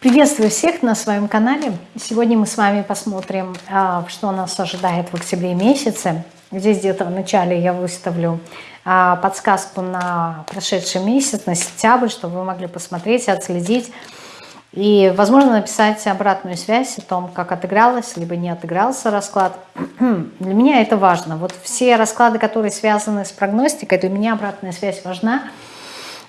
Приветствую всех на своем канале. Сегодня мы с вами посмотрим, а, что нас ожидает в октябре месяце. Здесь где-то в начале я выставлю а, подсказку на прошедший месяц, на сентябрь, чтобы вы могли посмотреть, отследить и, возможно, написать обратную связь о том, как отыгралось, либо не отыгрался расклад. Для меня это важно. Вот все расклады, которые связаны с прогностикой, для меня обратная связь важна –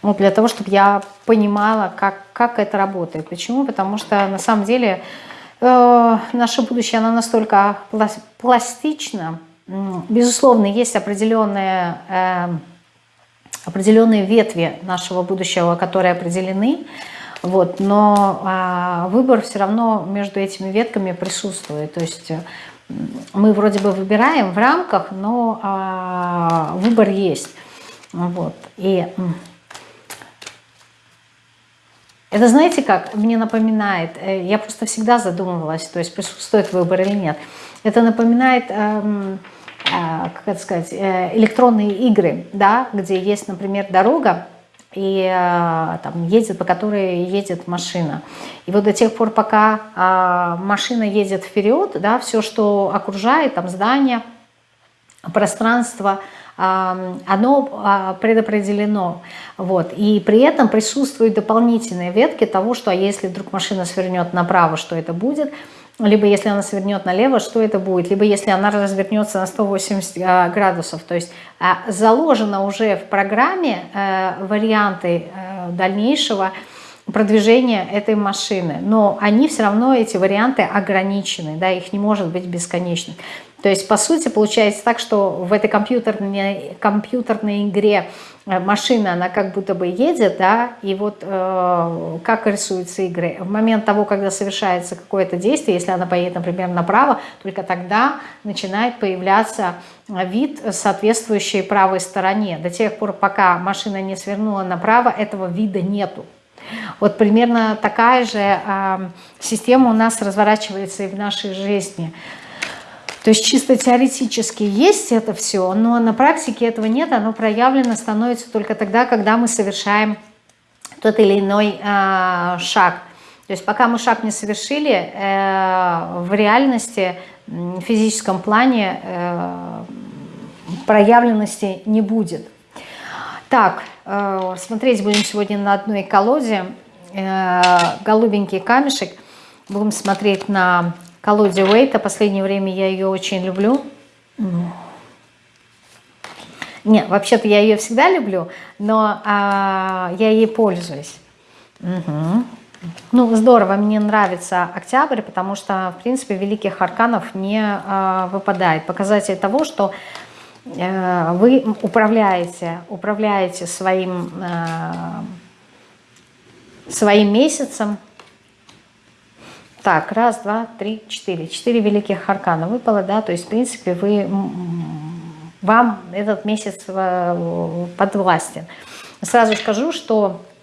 вот для того, чтобы я понимала, как, как это работает. Почему? Потому что на самом деле э, наше будущее, оно настолько пластично. Безусловно, есть определенные, э, определенные ветви нашего будущего, которые определены, вот, но э, выбор все равно между этими ветками присутствует. То есть мы вроде бы выбираем в рамках, но э, выбор есть. Вот. И это знаете как? Мне напоминает, э, я просто всегда задумывалась, то есть присутствует выбор или нет. Это напоминает, эм, э, как это сказать, э, электронные игры, да, где есть, например, дорога, и там едет, по которой едет машина. И вот до тех пор, пока э, машина едет вперед, да, все, что окружает, там здание, пространство, оно а, предопределено. Вот. И при этом присутствуют дополнительные ветки того, что а если вдруг машина свернет направо, что это будет, либо если она свернет налево, что это будет, либо если она развернется на 180 а, градусов. То есть заложено уже в программе э, варианты э, дальнейшего продвижения этой машины, но они все равно, эти варианты ограничены, да, их не может быть бесконечных. То есть, по сути, получается так, что в этой компьютерной, компьютерной игре э, машина, она как будто бы едет, да, и вот э, как рисуются игры. В момент того, когда совершается какое-то действие, если она поедет, например, направо, только тогда начинает появляться вид, соответствующий правой стороне. До тех пор, пока машина не свернула направо, этого вида нету. Вот примерно такая же э, система у нас разворачивается и в нашей жизни – то есть чисто теоретически есть это все, но на практике этого нет, оно проявлено становится только тогда, когда мы совершаем тот или иной э, шаг. То есть пока мы шаг не совершили, э, в реальности, в физическом плане э, проявленности не будет. Так, э, смотреть будем сегодня на одной колоде. Э, голубенький камешек. Будем смотреть на колоде Уэйта. Последнее время я ее очень люблю. Нет, вообще-то я ее всегда люблю, но а, я ей пользуюсь. Угу. Ну, здорово, мне нравится октябрь, потому что, в принципе, великих арканов не а, выпадает. Показатель того, что вы управляете, управляете своим, а, своим месяцем, так, раз, два, три, четыре. Четыре великих аркана выпало, да, то есть, в принципе, вы, вам этот месяц э, подвластен. Сразу скажу, что э,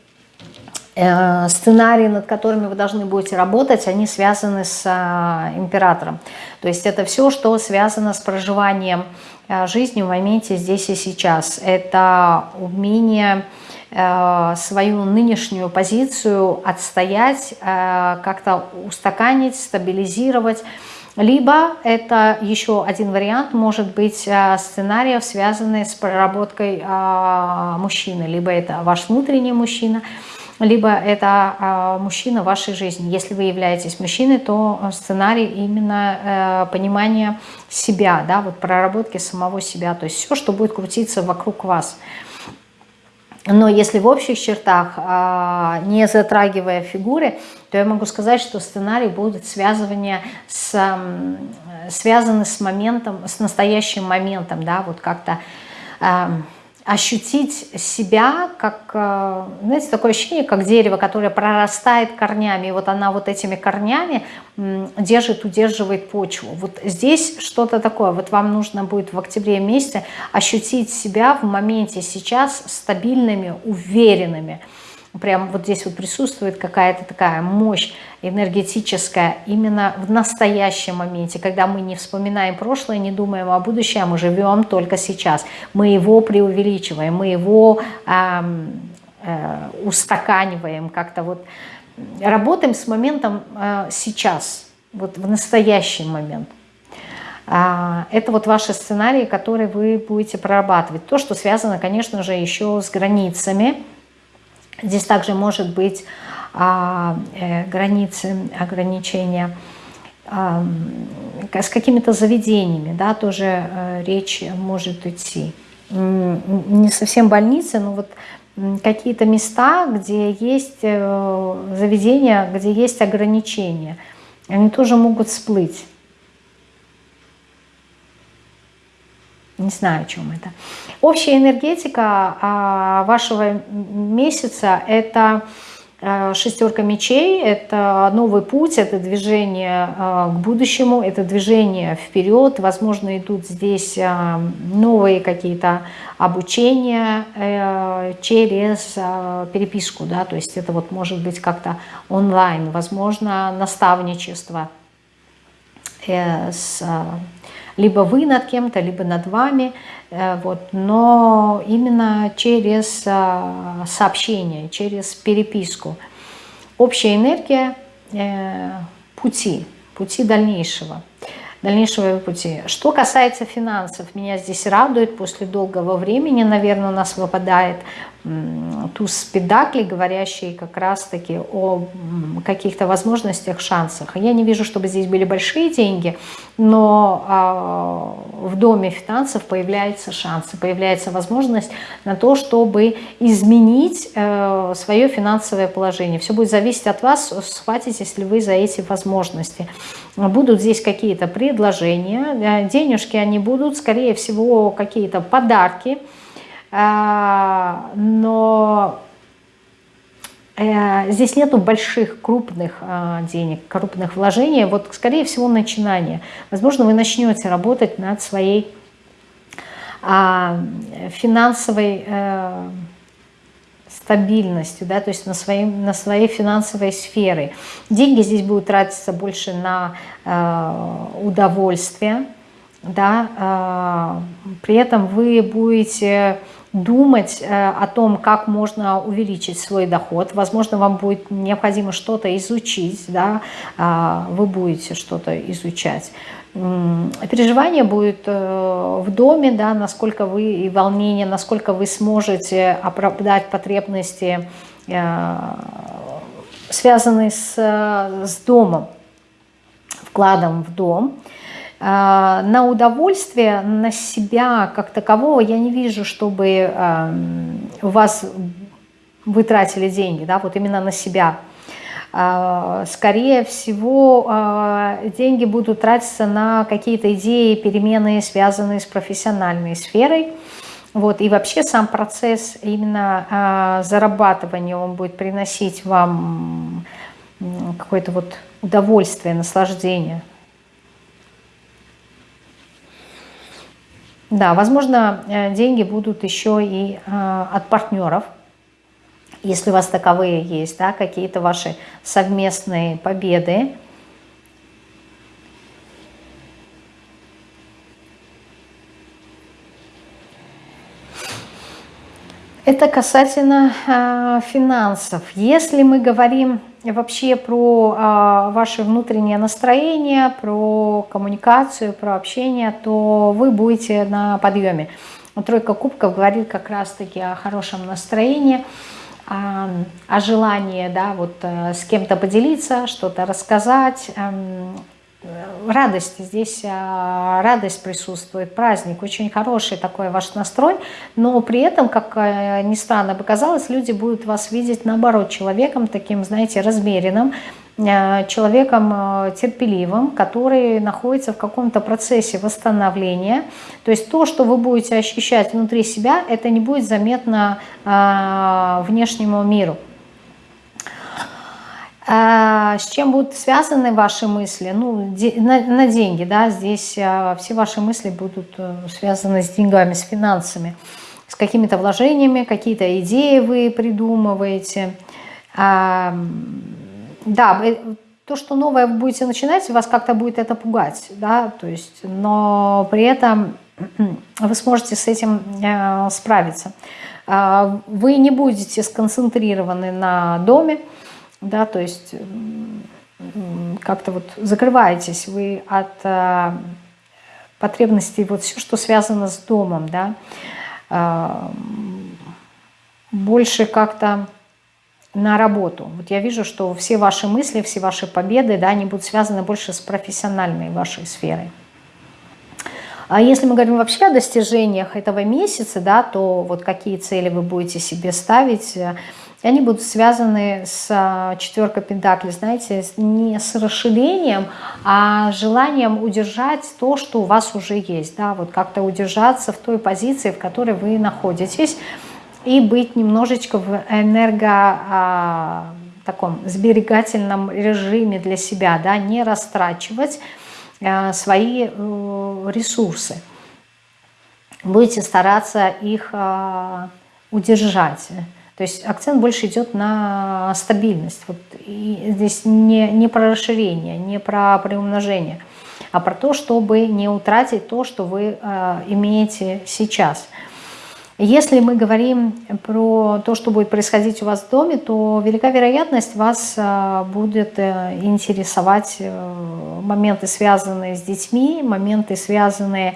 сценарии, над которыми вы должны будете работать, они связаны с э, императором. То есть это все, что связано с проживанием жизни в моменте здесь и сейчас. Это умение Э, свою нынешнюю позицию отстоять, э, как-то устаканить, стабилизировать. Либо это еще один вариант, может быть, э, сценариев, связанных с проработкой мужчины. Либо это ваш внутренний мужчина, либо это мужчина в вашей жизни. Если вы являетесь мужчиной, то сценарий именно понимания себя, да, вот проработки самого себя, то есть все, что будет крутиться вокруг вас. Но если в общих чертах, а, не затрагивая фигуры, то я могу сказать, что сценарий будет связывание с, связаны с моментом, с настоящим моментом, да, вот как-то ощутить себя, как, э, знаете, такое ощущение, как дерево, которое прорастает корнями, и вот она вот этими корнями держит, удерживает почву. Вот здесь что-то такое, вот вам нужно будет в октябре месяце ощутить себя в моменте сейчас стабильными, уверенными, Прям вот здесь вот присутствует какая-то такая мощь энергетическая именно в настоящем моменте, когда мы не вспоминаем прошлое, не думаем о будущем, а мы живем только сейчас. Мы его преувеличиваем, мы его э, э, устаканиваем, как-то вот работаем с моментом сейчас, вот в настоящий момент. А, это вот ваши сценарии, которые вы будете прорабатывать. То, что связано, конечно же, еще с границами. Здесь также может быть а, э, границы, ограничения а, с какими-то заведениями, да, тоже э, речь может идти. Не совсем больницы, но вот какие-то места, где есть э, заведения, где есть ограничения, они тоже могут всплыть. Не знаю, о чем это. Общая энергетика а, вашего месяца – это а, шестерка мечей, это новый путь, это движение а, к будущему, это движение вперед. Возможно, идут здесь новые какие-то обучения э, через переписку, да, то есть это вот может быть как-то онлайн, возможно, наставничество э, с либо вы над кем-то, либо над вами, э, вот, но именно через э, сообщение, через переписку. Общая энергия э, пути, пути дальнейшего дальнейшего пути. Что касается финансов, меня здесь радует, после долгого времени, наверное, у нас выпадает туз педакли, говорящий как раз-таки о каких-то возможностях, шансах. Я не вижу, чтобы здесь были большие деньги, но а, в доме финансов появляются шансы, появляется возможность на то, чтобы изменить э, свое финансовое положение. Все будет зависеть от вас, схватитесь ли вы за эти возможности. Будут здесь какие-то предложения, э, денежки они будут, скорее всего, какие-то подарки, но э, здесь нету больших, крупных а, денег, крупных вложений. Вот, скорее всего, начинание. Возможно, вы начнете работать над своей а, финансовой э, стабильностью, да, то есть на, своим, на своей финансовой сфере. Деньги здесь будут тратиться больше на э, удовольствие, да, э, при этом вы будете думать э, о том, как можно увеличить свой доход. Возможно, вам будет необходимо что-то изучить, да, а, вы будете что-то изучать. Переживание будет э, в доме, да, насколько вы, и волнение, насколько вы сможете оправдать потребности, э, связанные с, с домом, вкладом в дом. А, на удовольствие, на себя как такового я не вижу, чтобы у вас вы тратили деньги, да, вот именно на себя. А, скорее всего, а, деньги будут тратиться на какие-то идеи, перемены, связанные с профессиональной сферой. Вот, и вообще сам процесс именно зарабатывания, он будет приносить вам какое-то вот удовольствие, наслаждение. Да, возможно, э, деньги будут еще и э, от партнеров, если у вас таковые есть, да, какие-то ваши совместные победы. Это касательно э, финансов. Если мы говорим вообще про а, ваше внутреннее настроение, про коммуникацию, про общение, то вы будете на подъеме. Тройка кубков говорит как раз-таки о хорошем настроении, о, о желании да, вот, э, с кем-то поделиться, что-то рассказать, эм, радость, здесь а, радость присутствует, праздник, очень хороший такой ваш настрой, но при этом, как э, ни странно показалось, люди будут вас видеть наоборот человеком таким, знаете, размеренным, э, человеком э, терпеливым, который находится в каком-то процессе восстановления. То есть то, что вы будете ощущать внутри себя, это не будет заметно внешнему миру. А, с чем будут связаны ваши мысли? Ну, на, деньги, да, здесь а, все ваши мысли будут э, связаны с деньгами, с финансами, с какими-то вложениями, какие-то идеи вы придумываете. А, да, то, что новое вы будете начинать, вас как-то будет это пугать, да, то есть, но при этом вы сможете с этим э, справиться. Вы не будете сконцентрированы на доме, да, то есть как-то вот закрываетесь вы от э, потребностей, вот все, что связано с домом, да, э, больше как-то на работу. Вот я вижу, что все ваши мысли, все ваши победы, да, они будут связаны больше с профессиональной вашей сферой. А если мы говорим вообще о достижениях этого месяца, да, то вот какие цели вы будете себе ставить, э, они будут связаны с а, четверкой пентаклей, знаете, не с расширением, а желанием удержать то, что у вас уже есть, да, вот как-то удержаться в той позиции, в которой вы находитесь, и быть немножечко в энерго а, таком сберегательном режиме для себя, да, не растрачивать а, свои а, ресурсы. Будете стараться их удержать. То есть акцент больше идет на стабильность. Вот здесь не, не про расширение, не про приумножение, а про то, чтобы не утратить то, что вы э, имеете сейчас. Если мы говорим про то, что будет происходить у вас в доме, то велика вероятность вас э, будет э, интересовать э, моменты, связанные с детьми, моменты, связанные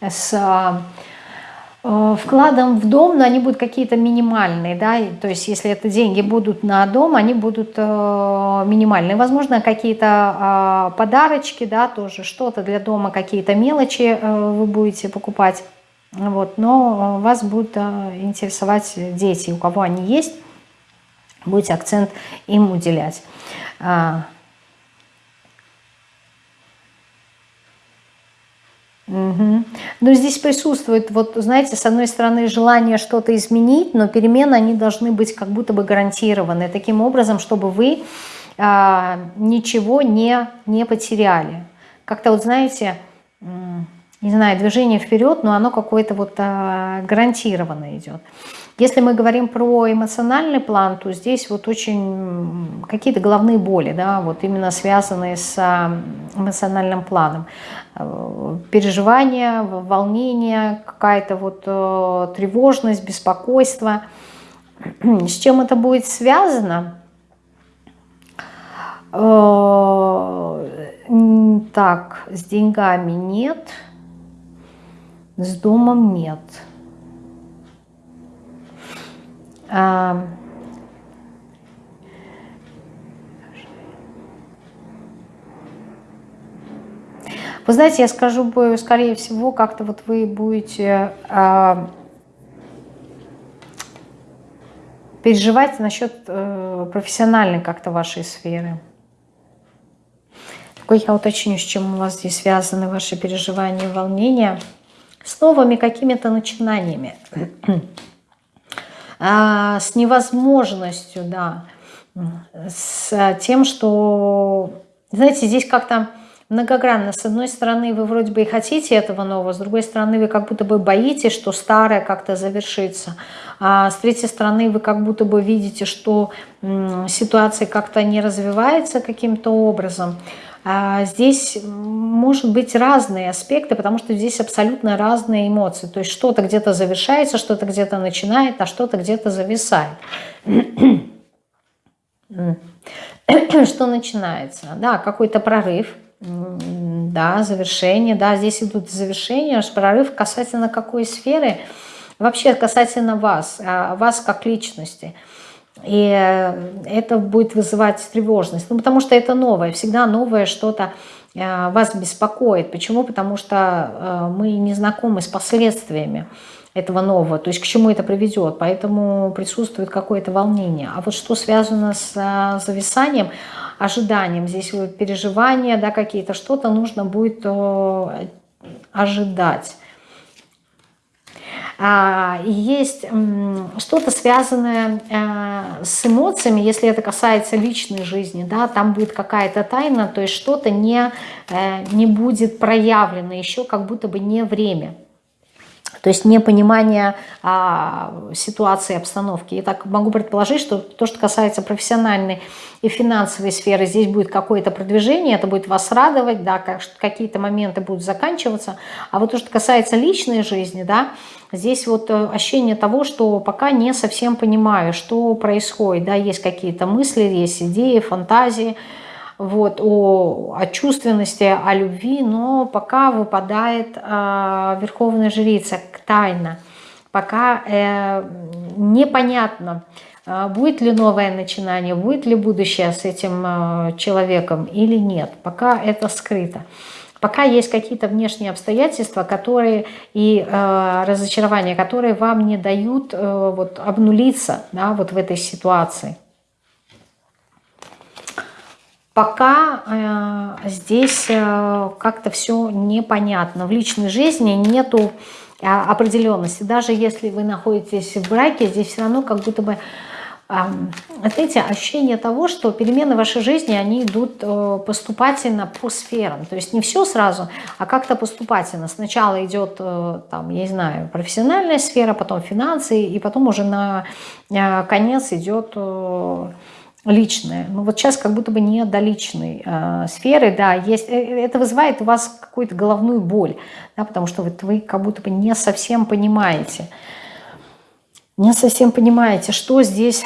с вкладом в дом, но они будут какие-то минимальные, да, то есть если это деньги будут на дом, они будут э, минимальные. Возможно, какие-то э, подарочки, да, тоже что-то для дома, какие-то мелочи э, вы будете покупать, вот, но вас будут э, интересовать дети, у кого они есть, будете акцент им уделять. Угу. Но здесь присутствует, вот знаете, с одной стороны желание что-то изменить, но перемены, они должны быть как будто бы гарантированы, таким образом, чтобы вы а, ничего не, не потеряли. Как-то вот знаете, не знаю, движение вперед, но оно какое-то вот а, гарантированно идет. Если мы говорим про эмоциональный план, то здесь вот очень какие-то головные боли, да, вот именно связанные с эмоциональным планом. Э, переживания, волнение, какая-то вот э, тревожность, беспокойство. С чем это будет связано? Э, так, с деньгами нет, с домом нет. А, вы знаете, я скажу, скорее всего, как-то вот вы будете а, переживать насчет э, профессиональной как-то вашей сферы. Такой я уточню, с чем у вас здесь связаны ваши переживания, волнения. С новыми какими-то начинаниями. А, с невозможностью, да, с тем, что, знаете, здесь как-то многогранно. С одной стороны, вы вроде бы и хотите этого нового, с другой стороны, вы как будто бы боитесь, что старое как-то завершится. А с третьей стороны, вы как будто бы видите, что ситуация как-то не развивается каким-то образом. А здесь может быть разные аспекты, потому что здесь абсолютно разные эмоции. То есть что-то где-то завершается, что-то где-то начинает, а что-то где-то зависает. Что начинается? Да, какой-то прорыв, да, завершение, да, здесь идут завершения, прорыв касательно какой сферы, вообще касательно вас, а, вас как личности – и э, это будет вызывать тревожность. Ну, потому что это новое, всегда новое что-то э, вас беспокоит. Почему? Потому что э, мы не знакомы с последствиями этого нового, то есть к чему это приведет, поэтому присутствует какое-то волнение. А вот что связано с зависанием, ожиданием, здесь переживания, да, какие-то, что-то нужно будет ожидать. А, есть что-то связанное э, с эмоциями, если это касается личной жизни, да, там будет какая-то тайна, то есть что-то не, э, не будет проявлено, еще как будто бы не время. То есть непонимание а, ситуации, обстановки. И так могу предположить, что то, что касается профессиональной и финансовой сферы, здесь будет какое-то продвижение, это будет вас радовать, да, какие-то моменты будут заканчиваться. А вот то, что касается личной жизни, да, здесь вот э, ощущение того, что пока не совсем понимаю, что происходит. Да, есть какие-то мысли, есть идеи, фантазии, вот, о, о чувственности, о любви, но пока выпадает э, Верховная Жрица, тайна. Пока э, непонятно, э, будет ли новое начинание, будет ли будущее с этим э, человеком или нет. Пока это скрыто. Пока есть какие-то внешние обстоятельства, которые и э, разочарования, которые вам не дают э, вот, обнулиться да, вот в этой ситуации. Пока э, здесь э, как-то все непонятно. В личной жизни нету э, определенности. Даже если вы находитесь в браке, здесь все равно как будто бы знаете, ощущение того, что перемены в вашей жизни, они идут э, поступательно по сферам. То есть не все сразу, а как-то поступательно. Сначала идет, э, там, я не знаю, профессиональная сфера, потом финансы, и потом уже на э, конец идет личное. Ну вот сейчас как будто бы не до личной э, сферы, да, есть, это вызывает у вас какую-то головную боль, да, потому что вот вы как будто бы не совсем понимаете, не совсем понимаете, что здесь...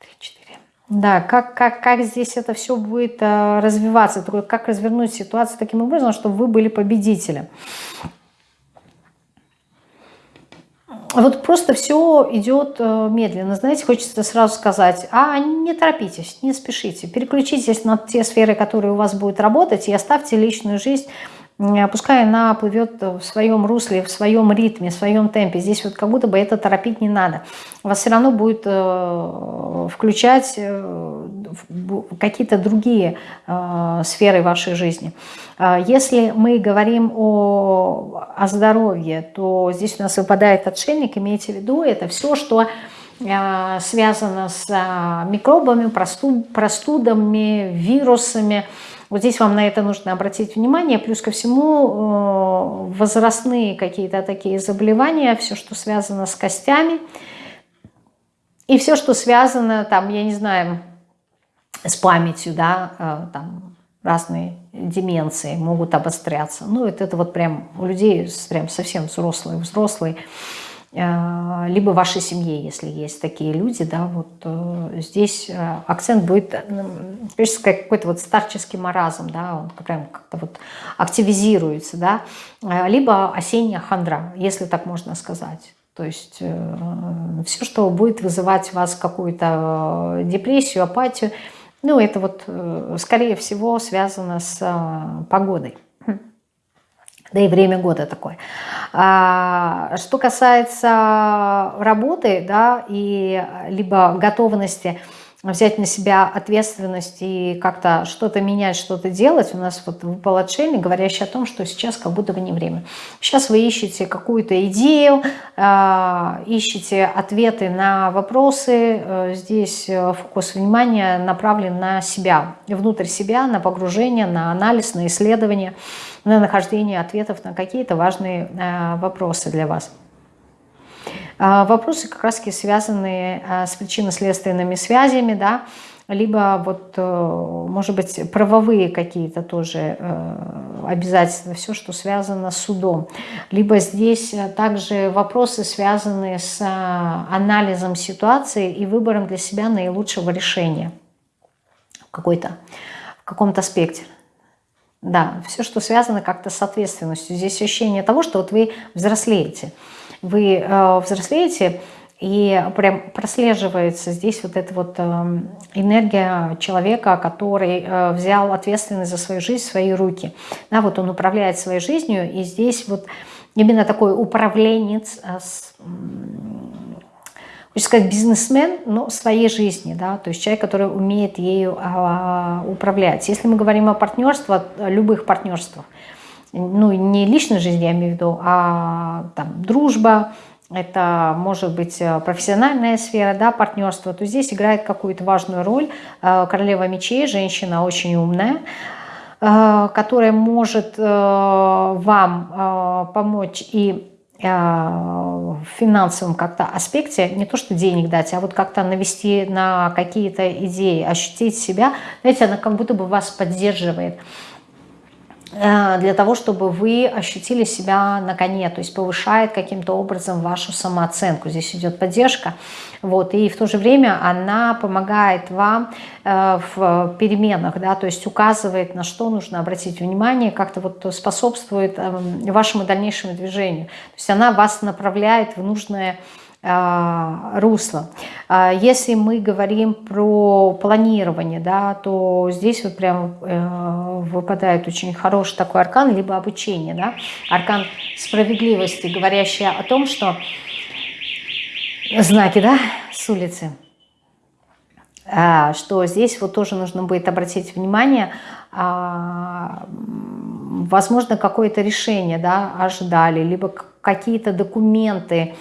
3, 4. Да, как, как, как здесь это все будет э, развиваться, как развернуть ситуацию таким образом, чтобы вы были победителем. Вот просто все идет э, медленно. Знаете, хочется сразу сказать, а не торопитесь, не спешите. Переключитесь на те сферы, которые у вас будут работать, и оставьте личную жизнь пускай она плывет в своем русле, в своем ритме, в своем темпе. Здесь вот как будто бы это торопить не надо. Вас все равно будет э, включать э, какие-то другие э, сферы вашей жизни. А если мы говорим о, о здоровье, то здесь у нас выпадает отшельник, имейте в виду, это все, что связано с микробами, простудами, вирусами, вот здесь вам на это нужно обратить внимание. Плюс ко всему э, возрастные какие-то такие заболевания, все, что связано с костями. И все, что связано, там, я не знаю, с памятью, да, э, там разные деменции могут обостряться. Ну, это, это вот прям у людей прям совсем взрослые, взрослые либо в вашей семье, если есть такие люди, да, вот э, здесь э, акцент будет, какой-то вот старческий маразм, да, он прям как-то вот активизируется, да, либо осенняя хандра, если так можно сказать. То есть все, что будет вызывать у вас какую-то депрессию, апатию, ну, это вот, скорее всего, связано с погодой да и время года такое. А, что касается работы, да, и либо готовности взять на себя ответственность и как-то что-то менять, что-то делать. У нас вот выпал отшельник, говорящий о том, что сейчас как будто бы не время. Сейчас вы ищете какую-то идею, а, ищете ответы на вопросы. Э, здесь э, фокус внимания направлен на себя, внутрь себя, на погружение, на анализ, на исследование на нахождение ответов на какие-то важные э, вопросы для вас. А, вопросы как раз связанные э, с причинно-следственными связями, да, либо вот, э, может быть, правовые какие-то тоже обязательства, все, что связано с судом. Либо здесь также вопросы, связанные с анализом ситуации и выбором для себя наилучшего решения в какой-то в каком-то аспекте. Да, все, что связано как-то с ответственностью. Здесь ощущение того, что вот вы взрослеете. Вы э, взрослеете, и прям прослеживается здесь вот эта вот э, энергия человека, который э, взял ответственность за свою жизнь в свои руки. Да, вот он управляет своей жизнью, и здесь вот именно такой управленец э, хочется сказать, бизнесмен, но своей жизни, да, то есть человек, который умеет ею а, управлять. Если мы говорим о партнерстве, о любых партнерствах, ну, не личной жизни, я имею в виду, а там, дружба, это может быть э, профессиональная сфера, да, партнерство, то здесь играет какую-то важную роль э, королева мечей, женщина очень умная, э, которая может вам помочь и в финансовом как-то аспекте, не то что денег дать, а вот как-то навести на какие-то идеи, ощутить себя, знаете, она как будто бы вас поддерживает. Э, для того, чтобы вы ощутили себя на коне, то есть повышает каким-то образом вашу самооценку. Здесь идет поддержка. Вот, и в то же время она помогает вам э, в переменах, да, то есть указывает, на что нужно обратить внимание, как-то вот способствует э, вашему дальнейшему движению. То есть она вас направляет в нужное русло. А, если мы говорим про планирование, да, то здесь вот прям э, выпадает очень хороший такой аркан, либо обучение, да, аркан справедливости, говорящий о том, что знаки, да, с улицы, а, что здесь вот тоже нужно будет обратить внимание, возможно, какое-то решение, да, ожидали, либо какие-то документы,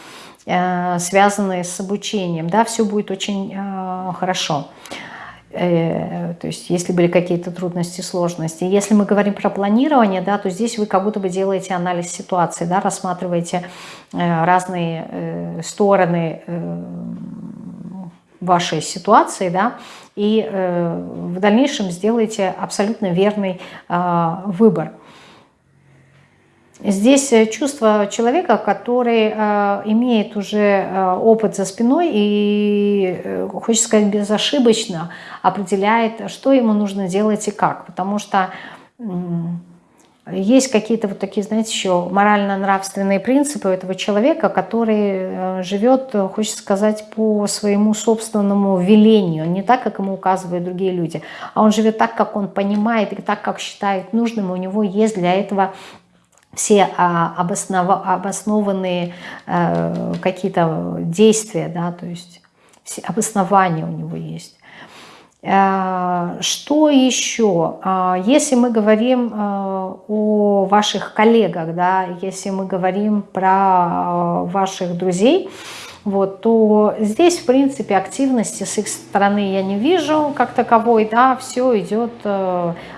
связанные с обучением, да, все будет очень э, хорошо. Э, то есть, если были какие-то трудности, сложности. Если мы говорим про планирование, да, то здесь вы как будто бы делаете анализ ситуации, да, рассматриваете разные стороны вашей ситуации, да, и в дальнейшем сделаете абсолютно верный выбор. Здесь э, чувство человека, который э, имеет уже э, опыт за спиной и, хочется сказать, безошибочно определяет, что ему нужно делать и как. Потому что есть какие-то вот такие, знаете, еще морально-нравственные принципы этого человека, который живет, хочется сказать, по своему собственному велению, не так, как ему указывают другие люди, а он живет так, как он понимает и так, как считает нужным, у него есть для этого все а, обоснов, обоснованные э, какие-то действия, да, то есть все обоснования у него есть. Э, что еще? Э, если мы говорим о ваших коллегах, да, если мы говорим про ваших друзей, вот, то здесь, в принципе, активности с их стороны я не вижу как таковой, да, все идет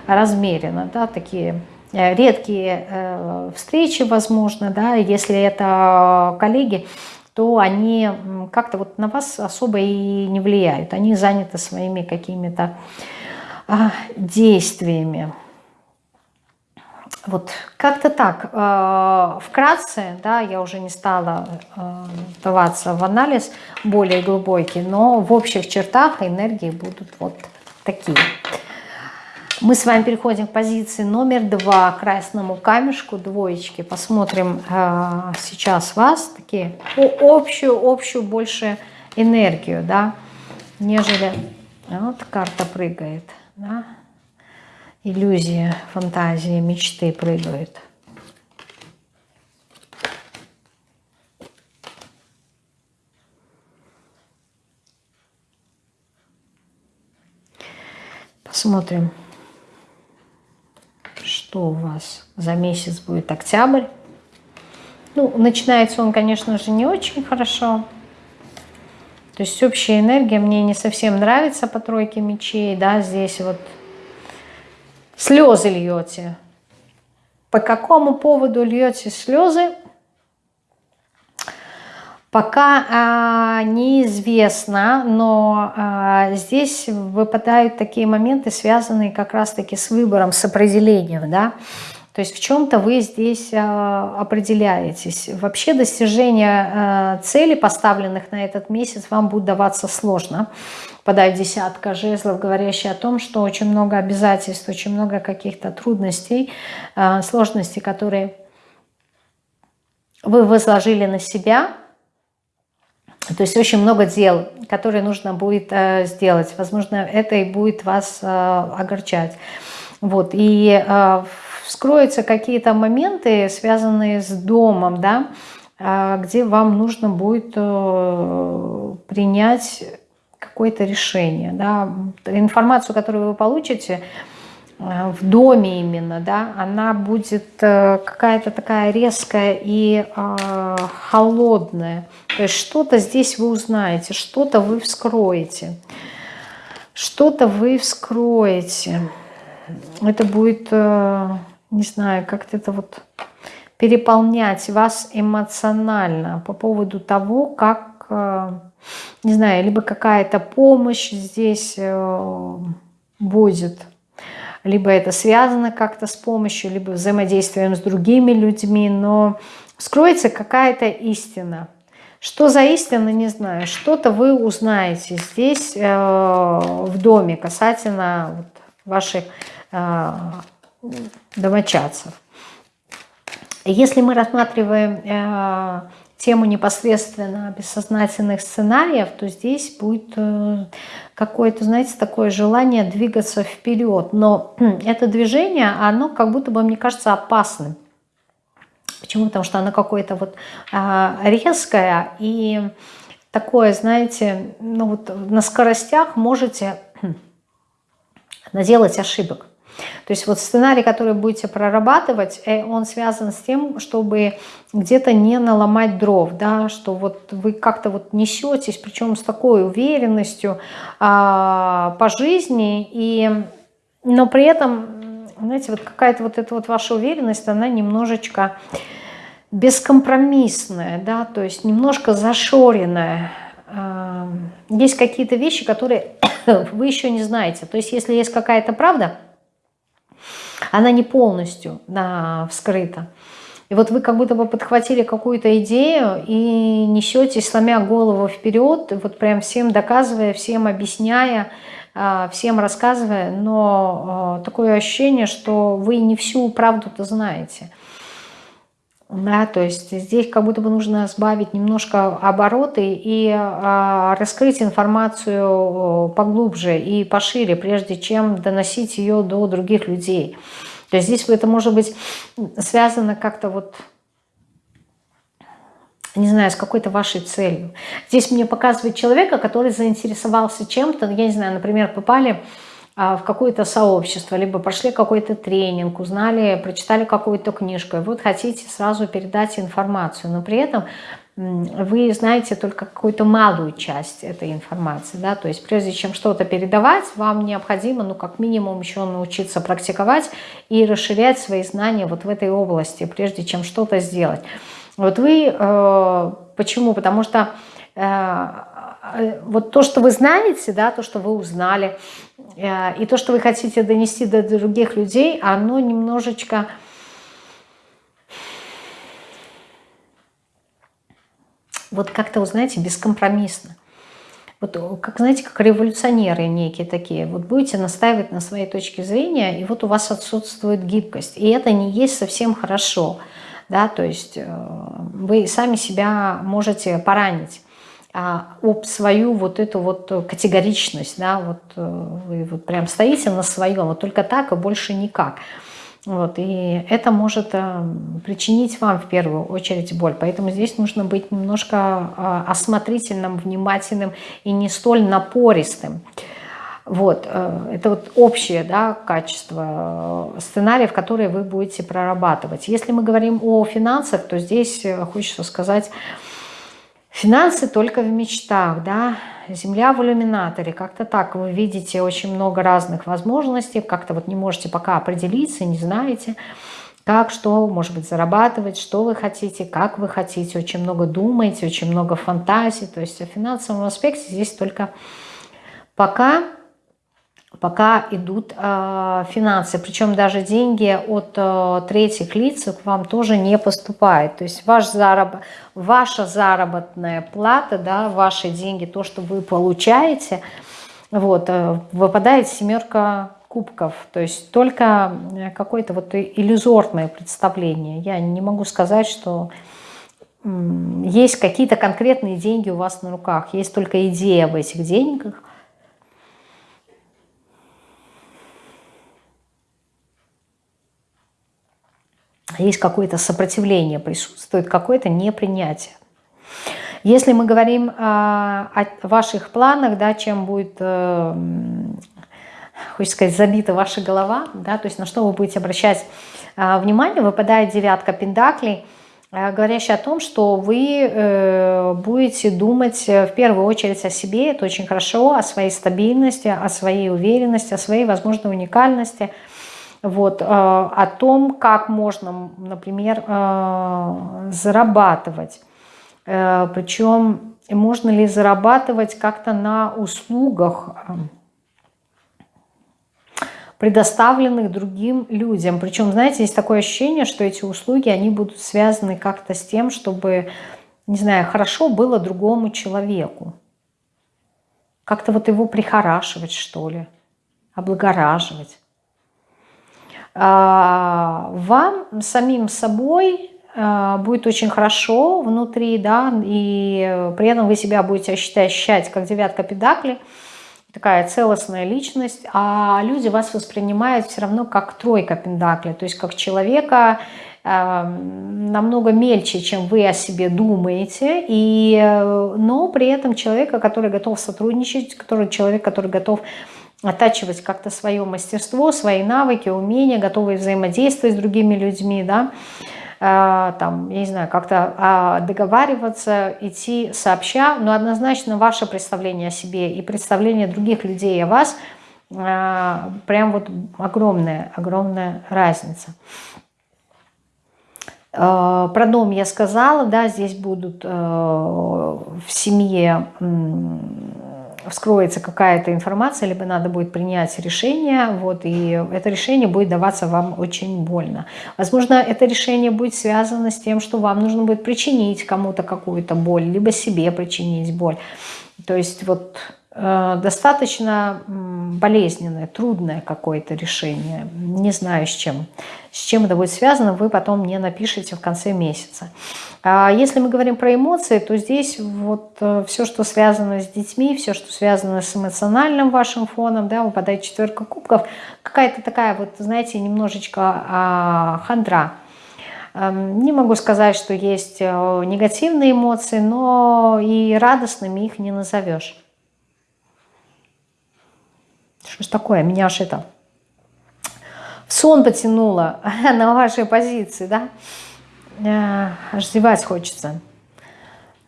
размеренно, да, такие Э, редкие э, встречи, возможно, да, если это коллеги, то они как-то вот на вас особо и не влияют. Они заняты своими какими-то а, действиями. Вот как-то так. Э, вкратце, да, я уже не стала вдаваться в анализ более глубокий, но в общих чертах энергии будут вот такие. Мы с вами переходим к позиции номер два, красному камешку, двоечки. Посмотрим э, сейчас вас, такие общую, общую больше энергию, да, нежели... Вот карта прыгает, да. Иллюзия, фантазии, мечты прыгают. Посмотрим что у вас за месяц будет октябрь. Ну, начинается он, конечно же, не очень хорошо. То есть общая энергия мне не совсем нравится по тройке мечей. Да, здесь вот слезы льете. По какому поводу льете слезы? Пока а, неизвестно, но а, здесь выпадают такие моменты, связанные как раз-таки с выбором, с определением, да. То есть в чем-то вы здесь а, определяетесь. Вообще достижение а, цели, поставленных на этот месяц, вам будет даваться сложно. Подать десятка жезлов, говорящие о том, что очень много обязательств, очень много каких-то трудностей, а, сложностей, которые вы возложили на себя – то есть очень много дел, которые нужно будет э, сделать. Возможно, это и будет вас э, огорчать. Вот. И э, вскроются какие-то моменты, связанные с домом, да, э, где вам нужно будет э, принять какое-то решение. Да. Информацию, которую вы получите, в доме именно, да, она будет э, какая-то такая резкая и э, холодная. То есть что-то здесь вы узнаете, что-то вы вскроете. Что-то вы вскроете. Это будет, э, не знаю, как-то это вот переполнять вас эмоционально по поводу того, как, э, не знаю, либо какая-то помощь здесь э, будет, либо это связано как-то с помощью, либо взаимодействием с другими людьми, но скроется какая-то истина. Что за истина, не знаю. Что-то вы узнаете здесь, э, в доме, касательно вот, ваших э, домочадцев. Если мы рассматриваем э, тему непосредственно бессознательных сценариев, то здесь будет э, какое-то, знаете, такое желание двигаться вперед. Но это движение, оно как будто бы, мне кажется, опасным. Почему? Потому что оно какое-то вот э, резкое и такое, знаете, ну вот на скоростях можете наделать ошибок. То есть вот сценарий, который будете прорабатывать, э, он связан с тем, чтобы где-то не наломать дров, да, что вот вы как-то вот несетесь, причем с такой уверенностью а, по жизни, и, но при этом, знаете, вот какая-то вот эта вот ваша уверенность, она немножечко бескомпромиссная, да, то есть немножко зашоренная, есть какие-то вещи, которые вы еще не знаете. То есть если есть какая-то правда, она не полностью да, вскрыта. И вот вы как будто бы подхватили какую-то идею и несетесь, сломя голову вперед, вот прям всем доказывая, всем объясняя, а, всем рассказывая, но а, такое ощущение, что вы не всю правду-то знаете. Да, то есть здесь как будто бы нужно сбавить немножко обороты и а, раскрыть информацию поглубже и пошире, прежде чем доносить ее до других людей. То есть здесь это может быть связано как-то вот, не знаю, с какой-то вашей целью. Здесь мне показывает человека, который заинтересовался чем-то, я не знаю, например, попали в какое-то сообщество, либо прошли какой-то тренинг, узнали, прочитали какую-то книжку, и вот хотите сразу передать информацию, но при этом вы знаете только какую-то малую часть этой информации, да, то есть прежде чем что-то передавать, вам необходимо, ну, как минимум еще научиться практиковать и расширять свои знания вот в этой области, прежде чем что-то сделать. Вот вы, э, почему? Потому что э, Э, вот то, что вы знаете, да, то, что вы узнали, и то, что вы хотите донести до других людей, оно немножечко... Вот как-то, знаете, бескомпромиссно. Вот как, знаете, как революционеры некие такие. Вот будете настаивать на своей точке зрения, и вот у вас отсутствует гибкость. И это не есть совсем хорошо. Да? То есть э, вы сами себя можете поранить а, об свою вот эту вот категоричность, да, вот э, вы вот прям стоите на своем, вот только так и больше никак. Вот, и это может а, причинить вам в первую очередь боль. Поэтому здесь нужно быть немножко а, осмотрительным, внимательным и не столь напористым. Вот, это вот общее да, качество сценариев, которые вы будете прорабатывать. Если мы говорим о финансах, то здесь хочется сказать Финансы только в мечтах, да, земля в иллюминаторе, как-то так. Вы видите очень много разных возможностей, как-то вот не можете пока определиться, не знаете, как, что, может быть, зарабатывать, что вы хотите, как вы хотите, очень много думаете, очень много фантазий, то есть о финансовом аспекте здесь только пока пока идут э, финансы. Причем даже деньги от э, третьих лиц к вам тоже не поступают. То есть ваш зараб... ваша заработная плата, да, ваши деньги, то, что вы получаете, вот, э, выпадает семерка кубков. То есть только э, какое-то вот иллюзорное представление. Я не могу сказать, что есть какие-то конкретные деньги у вас на руках. Есть только идея об этих деньгах. Есть какое-то сопротивление, присутствует какое-то непринятие. Если мы говорим о, о ваших планах, да, чем будет, э, хочется сказать, забита ваша голова, да, то есть на что вы будете обращать э, внимание, выпадает девятка пентаклей, э, говорящая о том, что вы э, будете думать в первую очередь о себе, это очень хорошо, о своей стабильности, о своей уверенности, о своей возможной уникальности – вот, о том, как можно, например, зарабатывать. Причем можно ли зарабатывать как-то на услугах, предоставленных другим людям. Причем, знаете, есть такое ощущение, что эти услуги, они будут связаны как-то с тем, чтобы, не знаю, хорошо было другому человеку. Как-то вот его прихорашивать, что ли, облагораживать. А, вам самим собой а, будет очень хорошо внутри, да, и при этом вы себя будете ощущать как девятка педакли – такая целостная личность, а люди вас воспринимают все равно как тройка пентаклей, то есть как человека э, намного мельче, чем вы о себе думаете, и, э, но при этом человека, который готов сотрудничать, который, человек, который готов оттачивать как-то свое мастерство, свои навыки, умения, готовый взаимодействовать с другими людьми, да, Э, там, я не знаю, как-то а, договариваться, идти сообща, но однозначно ваше представление о себе и представление других людей о вас э, прям вот огромная, огромная разница. Про дом я сказала, да, здесь будут в семье вскроется какая-то информация, либо надо будет принять решение, вот, и это решение будет даваться вам очень больно. Возможно, это решение будет связано с тем, что вам нужно будет причинить кому-то какую-то боль, либо себе причинить боль. То есть вот достаточно болезненное, трудное какое-то решение. Не знаю с чем. С чем это будет связано, вы потом мне напишите в конце месяца. А если мы говорим про эмоции, то здесь вот э, все, что связано с детьми, все, что связано с эмоциональным вашим фоном, да, выпадает четверка кубков, какая-то такая вот, знаете, немножечко а, хандра. Эм, не могу сказать, что есть э, негативные эмоции, но и радостными их не назовешь. Что ж такое? Меня аж это в сон потянуло на вашей позиции, да? Э, аж зевать хочется.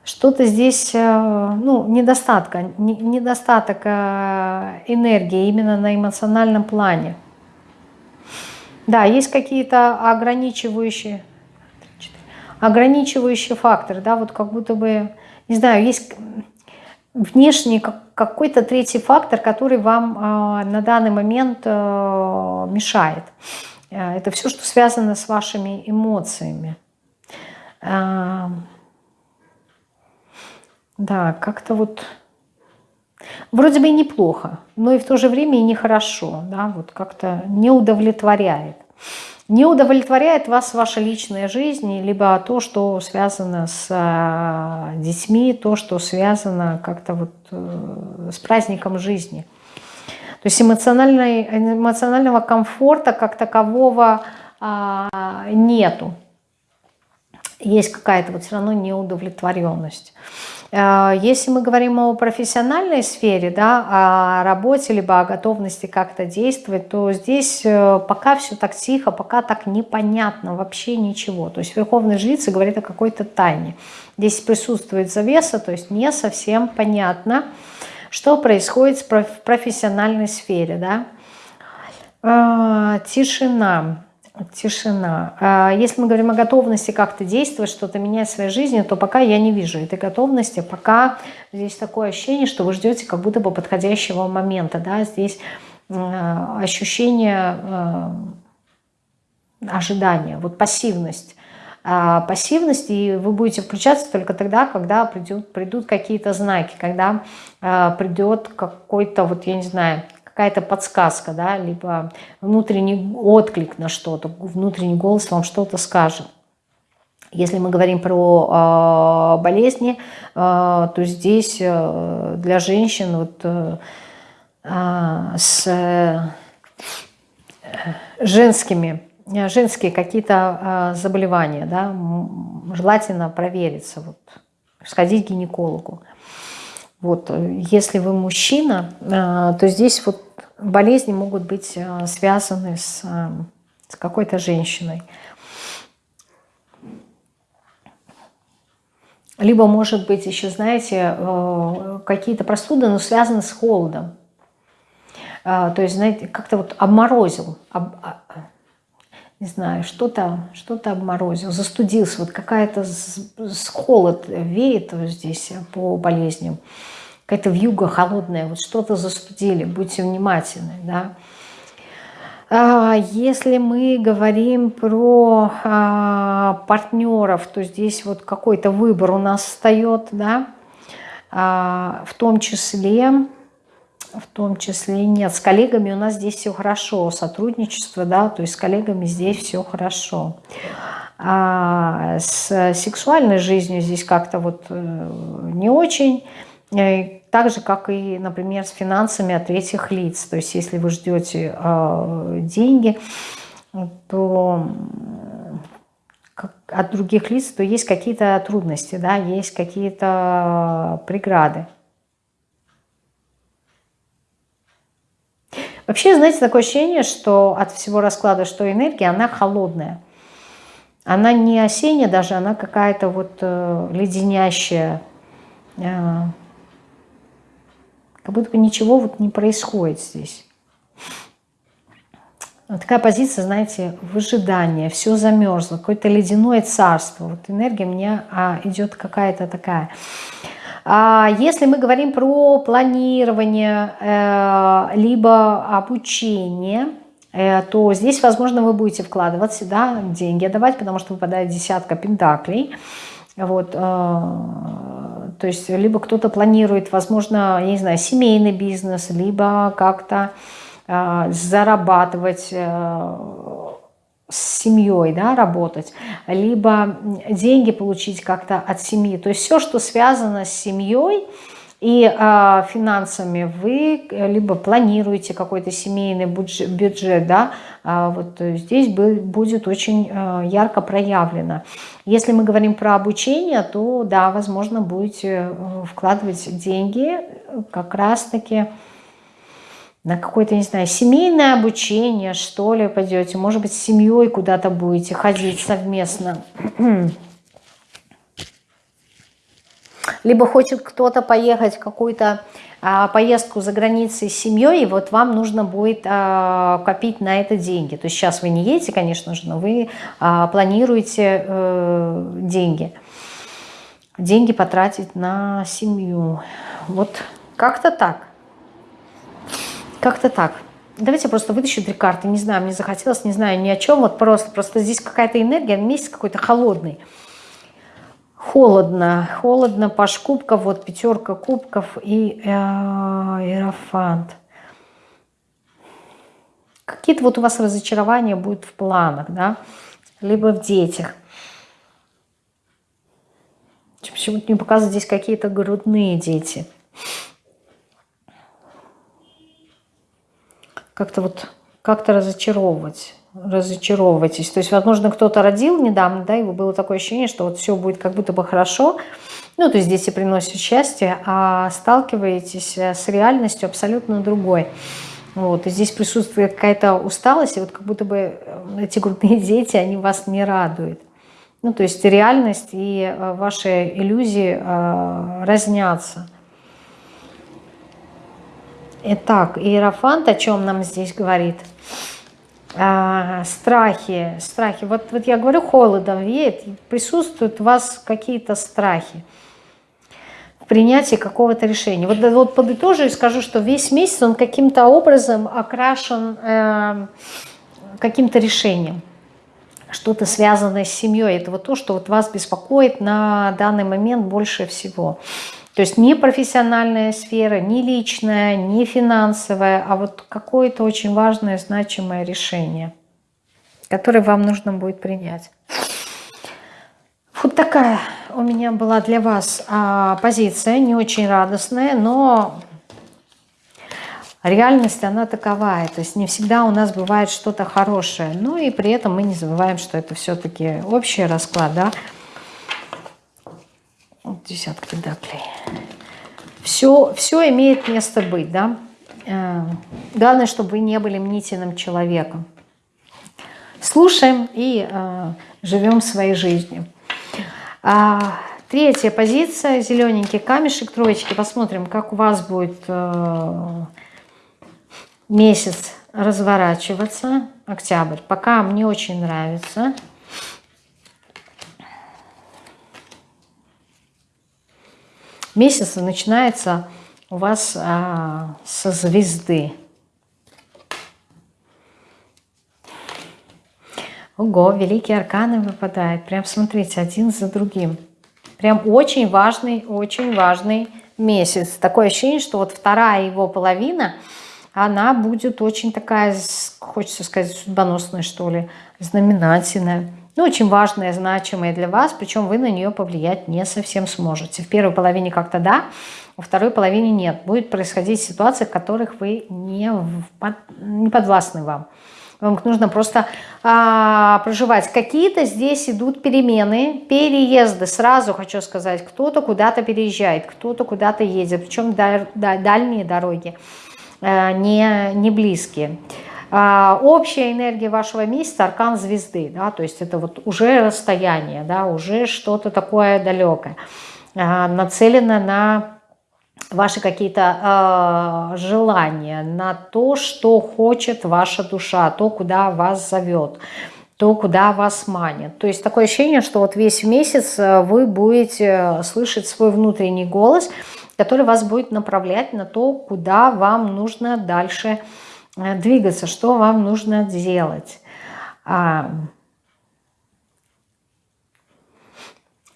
Что-то здесь, э, ну, недостатка, недостаток э, энергии именно на эмоциональном плане. Да, есть какие-то ограничивающие, ограничивающие факторы, да, вот как будто бы, не знаю, есть внешний какой-то третий фактор, который вам а, на данный момент а, мешает. Э, это все, что связано с вашими эмоциями. А, да, как-то вот вроде бы и неплохо, но и в то же время и нехорошо, да, вот как-то не удовлетворяет не удовлетворяет вас ваша личная жизнь, либо то, что связано с а, детьми, то, что связано как-то вот э, с праздником жизни. То есть эмоционального комфорта как такового а, нету. Есть какая-то вот все равно неудовлетворенность. Э, если мы говорим о профессиональной сфере, да, о работе, либо о готовности как-то действовать, то здесь э, пока все так тихо, пока так непонятно вообще ничего. То есть Верховный Жрица говорит о какой-то тайне. Здесь присутствует завеса, то есть не совсем понятно, что происходит в профессиональной сфере. Да? Э, тишина тишина. А если мы говорим о готовности как-то действовать, что-то менять в своей жизни, то пока я не вижу этой готовности, пока здесь такое ощущение, что вы ждете как будто бы подходящего момента. Да? Здесь ощущение э, ожидания, вот пассивность. А, пассивность, и вы будете включаться только тогда, когда придут, придут какие-то знаки, когда а, придет какой-то, вот я не знаю, какая-то подсказка, да, либо внутренний отклик на что-то, внутренний голос вам что-то скажет. Если мы говорим про э, болезни, э, то здесь э, для женщин вот, э, с э, женскими, женские какие-то э, заболевания, да, желательно провериться, вот, сходить к гинекологу. Вот, если вы мужчина, э, то здесь вот болезни могут быть э, связаны с, э, с какой-то женщиной. Либо, может быть, еще, знаете, какие-то простуды, но связаны с холодом. То есть, знаете, как-то вот обморозил, об, а, не знаю, что-то что, -то, обморозил, застудился, вот какая-то холод веет вот здесь по болезням, какая-то вьюга холодная, вот что-то застудили, будьте внимательны, да. А, если мы говорим про а, партнеров, то здесь вот какой-то выбор у нас встает, да, а, в том числе в том числе нет. С коллегами у нас здесь все хорошо, сотрудничество, да, то есть с коллегами здесь все хорошо. А с сексуальной жизнью здесь как-то вот э, не очень, э, так же, как и, например, с финансами от третьих лиц. То есть если вы ждете э, деньги, то от других лиц, то есть какие-то трудности, да, есть какие-то преграды. Вообще, знаете, такое ощущение, что от всего расклада, что энергия, она холодная. Она не осенняя даже, она какая-то вот э, леденящая. Э, как будто бы ничего вот не происходит здесь. Вот такая позиция, знаете, выжидание, все замерзло, какое-то ледяное царство. Вот энергия у меня а, идет какая-то такая. А если мы говорим про планирование, э, либо обучение, э, то здесь, возможно, вы будете вкладывать сюда деньги давать, потому что выпадает десятка пентаклей. Вот, э, то есть либо кто-то планирует, возможно, я не знаю, семейный бизнес, либо как-то зарабатывать с семьей да, работать, либо деньги получить как-то от семьи. То есть все, что связано с семьей и э, финансами, вы либо планируете какой-то семейный бюджет, бюджет да, э, вот здесь будет очень э, ярко проявлено. Если мы говорим про обучение, то да, возможно, будете вкладывать деньги как раз-таки на какое-то, не знаю, семейное обучение, что ли, пойдете. Может быть, с семьей куда-то будете ходить совместно. Либо хочет кто-то поехать в какую-то а, поездку за границей с семьей, и вот вам нужно будет а, копить на это деньги. То есть сейчас вы не едете, конечно же, но вы а, планируете а, деньги. Деньги потратить на семью. Вот как-то так. Как-то так. Давайте я просто вытащу три карты. Не знаю, мне захотелось, не знаю ни о чем. Вот просто, просто здесь какая-то энергия, месяц какой-то холодный. Холодно, холодно, паш кубков, вот пятерка кубков и э, иерофант. Какие-то вот у вас разочарования будут в планах, да, либо в детях. Почему-то мне показывают здесь какие-то грудные дети. Как-то вот как-то разочаровывать разочаровываетесь. То есть, возможно, кто-то родил недавно, да, и было такое ощущение, что вот все будет как будто бы хорошо, ну, то есть дети приносят счастье, а сталкиваетесь э, с реальностью абсолютно другой. Вот, и здесь присутствует какая-то усталость, и вот как будто бы э, эти грудные дети, они вас не радуют. Ну, то есть реальность и э, ваши иллюзии разнятся. Итак, Иерофант о чем нам здесь говорит? А, страхи, страхи. Вот, вот я говорю, холодом веет, присутствуют у вас какие-то страхи в принятии какого-то решения. Вот, вот подытожу и скажу, что весь месяц он каким-то образом окрашен э, каким-то решением. Что-то связанное с семьей. Это вот то, что вот вас беспокоит на данный момент больше всего. То есть не профессиональная сфера, не личная, не финансовая, а вот какое-то очень важное, значимое решение, которое вам нужно будет принять. Вот такая у меня была для вас а, позиция, не очень радостная, но реальность она таковая. То есть не всегда у нас бывает что-то хорошее. Ну и при этом мы не забываем, что это все-таки общий расклад, да, десятка педаклей. Все, все имеет место быть, да. Э, главное, чтобы вы не были мнительным человеком. Слушаем и э, живем своей жизнью. А, третья позиция, зелененький камешек, троечки. Посмотрим, как у вас будет э, месяц разворачиваться, октябрь, пока мне очень нравится. Месяц начинается у вас а, со звезды. Ого, великие арканы выпадают. Прям смотрите, один за другим. Прям очень важный, очень важный месяц. Такое ощущение, что вот вторая его половина, она будет очень такая, хочется сказать, судьбоносная, что ли, знаменательная. Ну, очень важная, значимая для вас, причем вы на нее повлиять не совсем сможете. В первой половине как-то да, во второй половине нет. Будет происходить ситуации, в которых вы не, не подвластны вам. Вам нужно просто а, проживать. Какие-то здесь идут перемены, переезды. Сразу хочу сказать, кто-то куда-то переезжает, кто-то куда-то едет. Причем даль, дальние дороги, а, не, не близкие. А, общая энергия вашего месяца – аркан звезды. Да, то есть это вот уже расстояние, да, уже что-то такое далекое. А, нацелено на ваши какие-то э, желания, на то, что хочет ваша душа, то, куда вас зовет, то, куда вас манит. То есть такое ощущение, что вот весь месяц э, вы будете слышать свой внутренний голос, который вас будет направлять на то, куда вам нужно дальше э, двигаться, что вам нужно делать.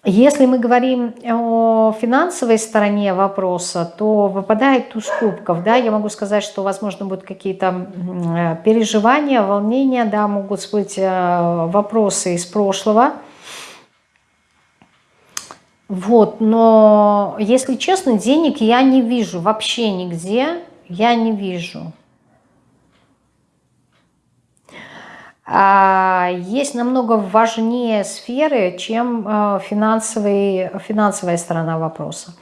Если мы говорим о финансовой стороне вопроса, то выпадает туз кубков. Да? Я могу сказать, что, возможно, будут какие-то э, переживания, волнения, да, могут быть э, вопросы из прошлого. Вот, но, если честно, денег я не вижу вообще нигде, я не вижу. А, есть намного важнее сферы, чем э, финансовый, финансовая сторона вопроса.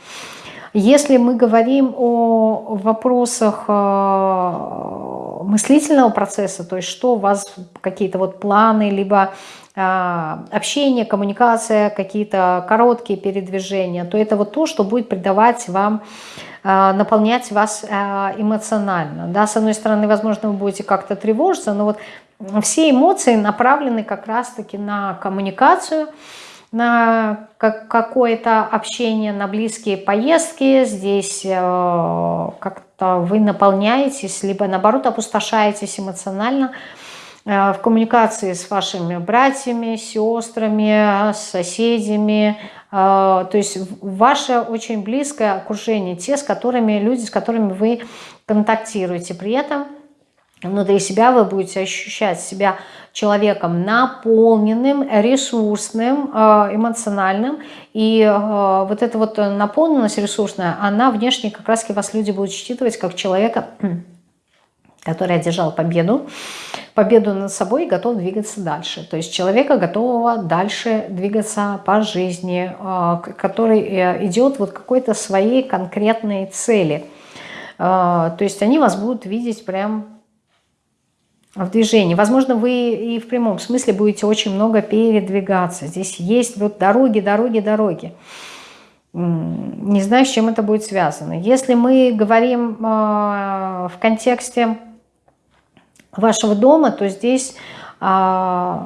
Если мы говорим о вопросах э, мыслительного процесса, то есть что у вас какие-то вот планы, либо э, общение, коммуникация, какие-то короткие передвижения, то это вот то, что будет придавать вам наполнять вас эмоционально. Да, с одной стороны, возможно, вы будете как-то тревожиться, но вот все эмоции направлены как раз-таки на коммуникацию, на какое-то общение, на близкие поездки. Здесь э, как-то вы наполняетесь, либо наоборот опустошаетесь эмоционально э, в коммуникации с вашими братьями, сестрами, соседями. Э, то есть ваше очень близкое окружение, те, с которыми, люди, с которыми вы контактируете. При этом внутри себя вы будете ощущать себя человеком наполненным, ресурсным, э, эмоциональным. И э, вот эта вот наполненность ресурсная, она внешне как раз вас люди будут считывать как человека, который одержал победу, победу над собой и готов двигаться дальше. То есть человека, готового дальше двигаться по жизни, э, который идет вот какой-то своей конкретной цели. То есть они вас будут видеть прям в движении. Возможно, вы и в прямом смысле будете очень много передвигаться. Здесь есть вот дороги, дороги, дороги. Не знаю, с чем это будет связано. Если мы говорим э, в контексте вашего дома, то здесь э,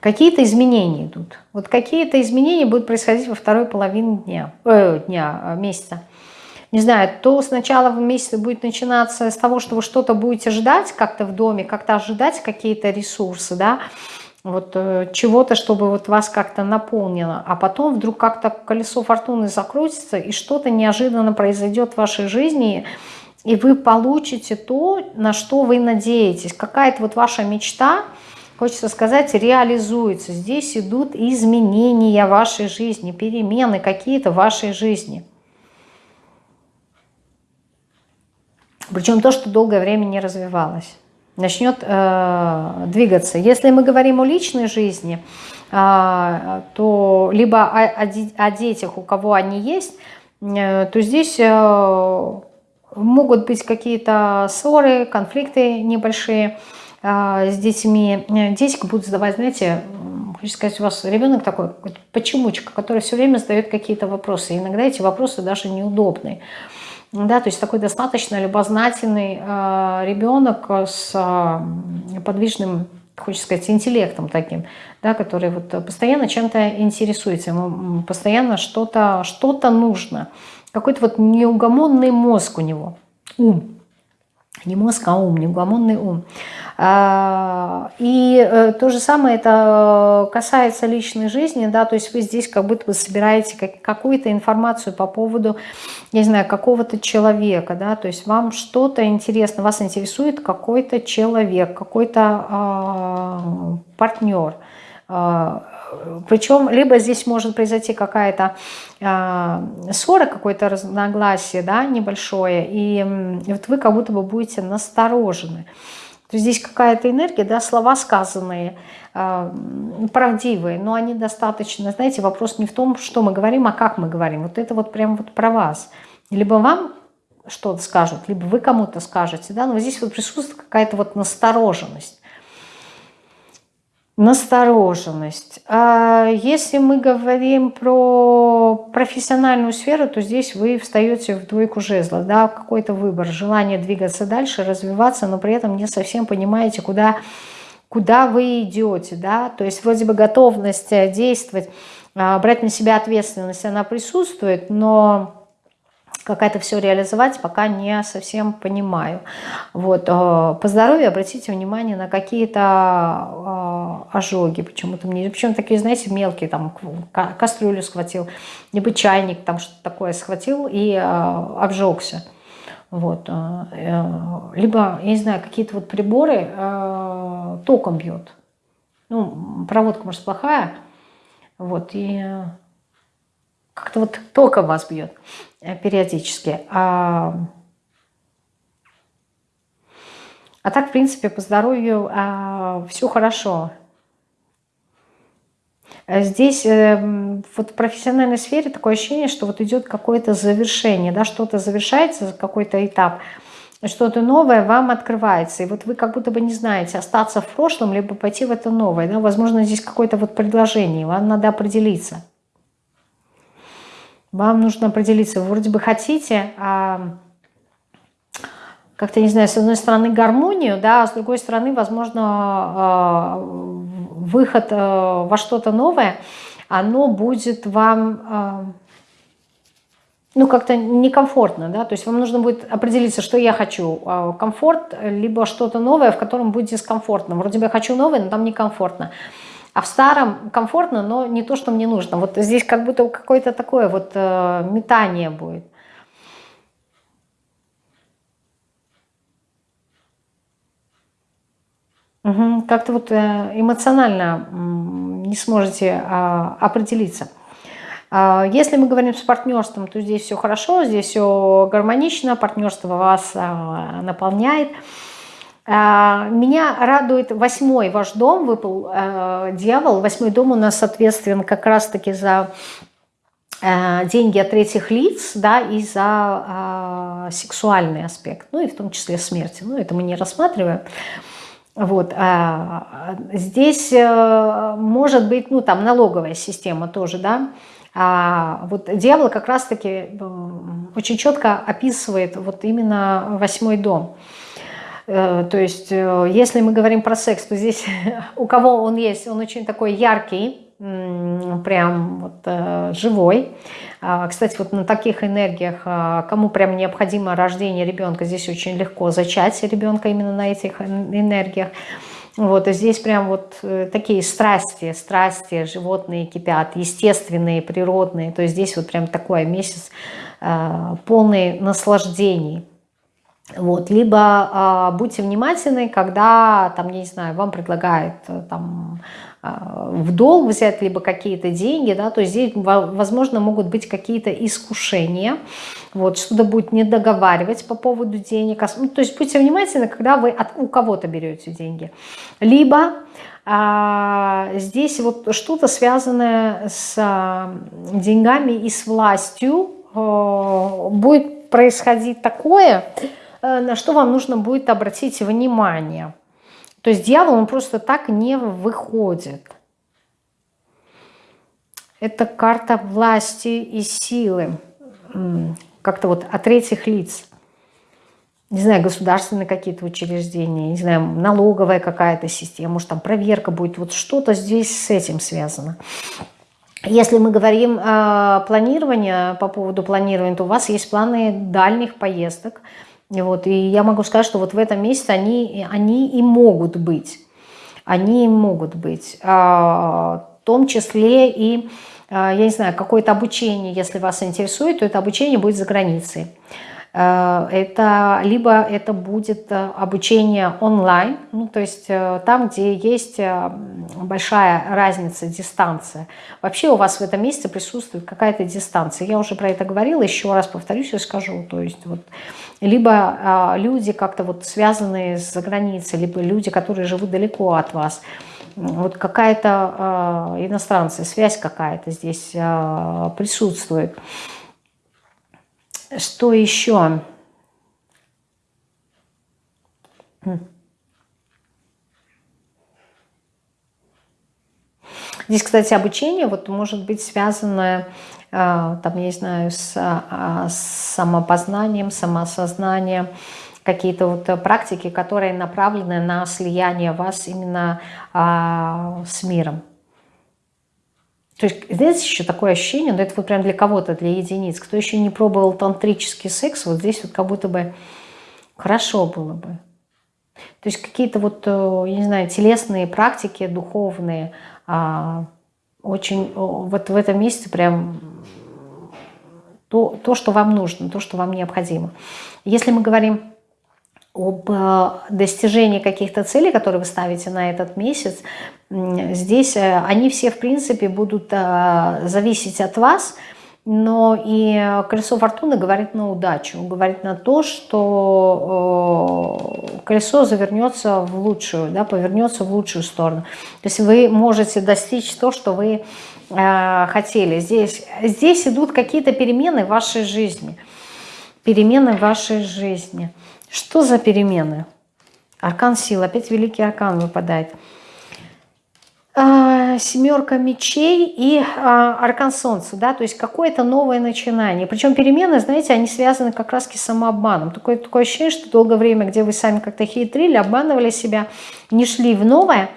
какие-то изменения идут. Вот какие-то изменения будут происходить во второй половине дня, э, дня месяца не знаю, то сначала в месяце будет начинаться с того, что вы что-то будете ждать как-то в доме, как-то ожидать какие-то ресурсы, да, вот э, чего-то, чтобы вот вас как-то наполнило, а потом вдруг как-то колесо фортуны закрутится, и что-то неожиданно произойдет в вашей жизни, и вы получите то, на что вы надеетесь. Какая-то вот ваша мечта, хочется сказать, реализуется. Здесь идут изменения вашей жизни, перемены какие-то в вашей жизни. Причем то, что долгое время не развивалось. Начнет э, двигаться. Если мы говорим о личной жизни, э, то либо о, о, детях, у кого они есть, э, то здесь э, могут быть какие-то ссоры, конфликты небольшие э, с детьми. Дети будут задавать, знаете, хочется сказать, у вас ребенок такой, почемучка, который все время задает какие-то вопросы. Иногда эти вопросы даже неудобные. Да, то есть такой достаточно любознательный э, ребенок с э, подвижным, хочется сказать, интеллектом таким, да, который вот постоянно чем-то интересуется, ему постоянно что-то что, -то, нужно. Какой-то вот неугомонный мозг у него, ум. Не мозг, а ум, неугомонный ум. А, и э, то же самое это касается личной жизни, да, то есть вы здесь как будто бы собираете какую-то информацию по поводу, не знаю, какого-то человека, да, то есть вам что-то интересно, вас интересует какой-то человек, какой-то э, партнер, э, причем либо здесь может произойти какая-то э, ссора, какое-то разногласие, да, небольшое, и вот вы как будто бы будете насторожены. Здесь какая-то энергия, да, слова сказанные, э, правдивые, но они достаточно, знаете, вопрос не в том, что мы говорим, а как мы говорим. Вот это вот прям вот про вас. Либо вам что-то скажут, либо вы кому-то скажете, да, но здесь вот присутствует какая-то вот настороженность настороженность. А если мы говорим про профессиональную сферу, то здесь вы встаете в двойку жезла, да, какой-то выбор, желание двигаться дальше, развиваться, но при этом не совсем понимаете, куда, куда вы идете, да, то есть вроде бы готовность действовать, а, брать на себя ответственность, она присутствует, но как это все реализовать, пока не совсем понимаю. Вот. Э, по здоровью обратите внимание на какие-то э, ожоги. Почему-то мне, причем такие, знаете, мелкие, там кастрюлю схватил, либо чайник, там что-то такое схватил и э, обжегся. Вот. Либо, я не знаю, какие-то вот приборы током бьет. Ну, проводка, может, плохая. Вот, и как-то вот током вас бьет. Э, периодически. А, а так, в принципе, по здоровью а, все хорошо. Здесь э, вот в профессиональной сфере такое ощущение, что вот идет какое-то завершение, да, что-то завершается, какой-то этап, что-то новое вам открывается. И вот вы как будто бы не знаете, остаться в прошлом, либо пойти в это новое. Да? Возможно, здесь какое-то вот предложение, вам надо определиться. Вам нужно определиться, вы вроде бы хотите, а как-то, не знаю, с одной стороны гармонию, да, а с другой стороны, возможно, а, выход а, во что-то новое, оно будет вам, а, ну, как-то некомфортно, да, то есть вам нужно будет определиться, что я хочу, комфорт, либо что-то новое, в котором будет дискомфортно. Вроде бы я хочу новое, но там некомфортно. А в старом комфортно, но не то, что мне нужно. Вот здесь как будто какое-то такое вот э, метание будет. Угу. Как-то вот э, эмоционально не сможете а, определиться. А, если мы говорим с партнерством, то здесь все хорошо, здесь все гармонично, партнерство вас а, наполняет. А, меня радует восьмой ваш дом, выпал э, дьявол. Восьмой дом у нас ответственен как раз-таки за э, деньги от третьих лиц, да, и за э, сексуальный аспект, ну и в том числе смерти. Ну, это мы не рассматриваем. Вот. А здесь э, может быть, ну, там налоговая система тоже, да, а вот дьявол как раз-таки очень четко описывает вот именно восьмой дом. Э, то есть, э, если мы говорим про секс, то здесь у кого он есть, он очень такой яркий, прям вот э, живой. А, кстати, вот на таких энергиях, а, кому прям необходимо рождение ребенка, здесь очень легко зачать ребенка именно на этих энергиях. Вот, и здесь прям вот такие страсти, страсти, животные кипят, естественные, природные. То есть здесь вот прям такой месяц полный наслаждений. Вот, либо э, будьте внимательны, когда, там, не знаю, вам предлагают э, там, э, в долг взять либо какие-то деньги, да, то есть здесь, возможно, могут быть какие-то искушения, вот, что-то будет не договаривать по поводу денег, ну, то есть будьте внимательны, когда вы от, у кого-то берете деньги, либо а, здесь вот что-то связанное с а, деньгами и с властью а, будет происходить такое, на что вам нужно будет обратить внимание. То есть дьявол, он просто так не выходит. Это карта власти и силы. Как-то вот от третьих лиц. Не знаю, государственные какие-то учреждения, не знаю, налоговая какая-то система, может там проверка будет. Вот что-то здесь с этим связано. Если мы говорим о планировании, по поводу планирования, то у вас есть планы дальних поездок. Вот, и я могу сказать, что вот в этом месяце они, они и могут быть. Они и могут быть. А, в том числе и, а, я не знаю, какое-то обучение, если вас интересует, то это обучение будет за границей. Э, это либо это будет э, обучение онлайн, ну, то есть э, там, где есть большая разница, дистанция. Вообще у вас в этом месте присутствует какая-то дистанция. Я уже про это говорила, еще раз повторюсь и скажу. То есть вот либо люди как-то вот связанные с границей, либо люди, которые живут далеко от вас. Вот какая-то иностранная связь какая-то здесь присутствует. Что еще? Здесь, кстати, обучение вот может быть связано, э, там, я не знаю, с, а, с самопознанием, самоосознанием, какие-то вот практики, которые направлены на слияние вас именно а, с миром. То есть, знаете, еще такое ощущение, но это вот прям для кого-то, для единиц. Кто еще не пробовал тантрический секс, вот здесь вот как будто бы хорошо было бы. То есть какие-то вот, э, я не знаю, телесные практики, духовные, а, очень вот в этом месте прям то, то, что вам нужно, то, что вам необходимо. Если мы говорим об э, достижении каких-то целей, которые вы ставите на этот месяц, здесь э, они все, в принципе, будут э, зависеть от вас, но и колесо фортуны говорит на удачу, говорит на то, что колесо завернется в лучшую, да, повернется в лучшую сторону. То есть вы можете достичь то, что вы хотели. Здесь, здесь идут какие-то перемены в вашей жизни. Перемены в вашей жизни. Что за перемены? Аркан сил, опять великий аркан выпадает. Семерка мечей и а, аркан солнца, да, то есть какое-то новое начинание. Причем перемены, знаете, они связаны как раз с самообманом. Такое, такое ощущение, что долгое время, где вы сами как-то хитрили, обманывали себя, не шли в новое,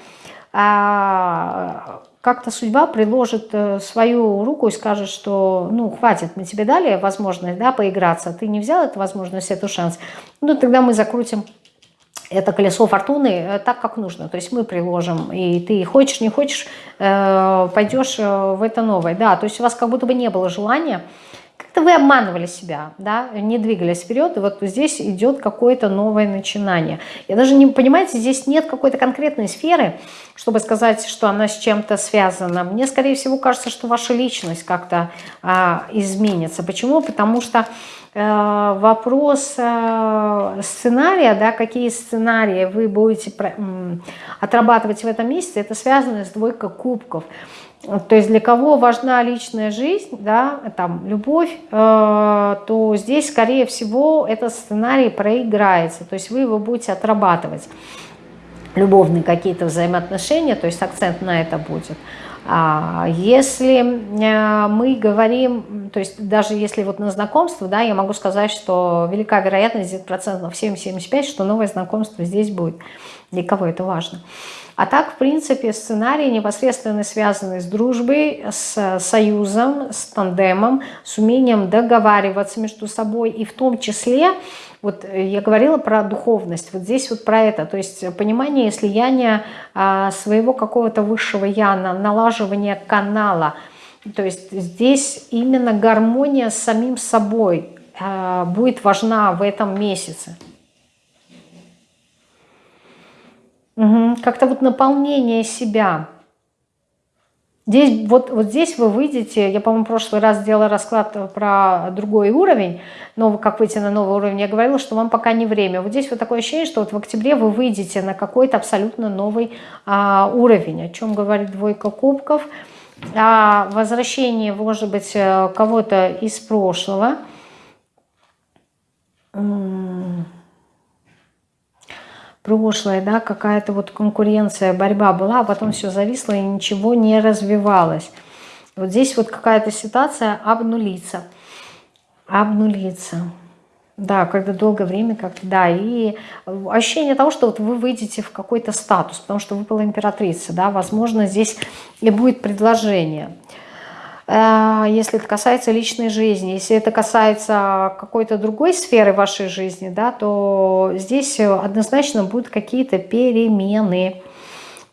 а как-то судьба приложит э, свою руку и скажет, что ну хватит, мы тебе дали возможность да, поиграться, ты не взял эту возможность, эту шанс, ну тогда мы закрутим это колесо фортуны э, так, как нужно. То есть мы приложим, и ты хочешь, не хочешь, э, пойдешь в это новое. Да, то есть у вас как будто бы не было желания как-то вы обманывали себя, да, не двигались вперед, и вот здесь идет какое-то новое начинание. Я даже не, понимаете, здесь нет какой-то конкретной сферы, чтобы сказать, что она с чем-то связана. Мне, скорее всего, кажется, что ваша личность как-то а, изменится. Почему? Потому что э, вопрос э, сценария, да, какие сценарии вы будете отрабатывать в этом месяце, это связано с двойкой кубков. То есть для кого важна личная жизнь, да, там, любовь, э, то здесь, скорее всего, этот сценарий проиграется. То есть вы его будете отрабатывать. Любовные какие-то взаимоотношения, то есть акцент на это будет. А если э, мы говорим, то есть даже если вот на знакомство, да, я могу сказать, что велика вероятность, процентов 7-75, что новое знакомство здесь будет. Для кого это важно. А так, в принципе, сценарий непосредственно связанный с дружбой, с союзом, с тандемом, с умением договариваться между собой. И в том числе, вот я говорила про духовность, вот здесь вот про это. То есть понимание слияния а, своего какого-то высшего я, налаживание канала. То есть здесь именно гармония с самим собой а, будет важна в этом месяце. Угу. Как-то вот наполнение себя. Здесь, вот, вот здесь вы выйдете, я, по-моему, в прошлый раз делала расклад про другой уровень, но как выйти на новый уровень, я говорила, что вам пока не время. Вот здесь вот такое ощущение, что вот в октябре вы выйдете на какой-то абсолютно новый а, уровень, о чем говорит двойка кубков, о возвращении, может быть, э, кого-то из прошлого прошлое, да, какая-то вот конкуренция, борьба была, а потом все зависло и ничего не развивалось. Вот здесь вот какая-то ситуация обнулится. Обнулится. Да, когда долгое время, как да, и ощущение того, что вот вы выйдете в какой-то статус, потому что выпала императрица, да, возможно, здесь и будет предложение. Э, если это касается личной жизни, если это касается какой-то другой сферы вашей жизни, да, то здесь однозначно будут какие-то перемены.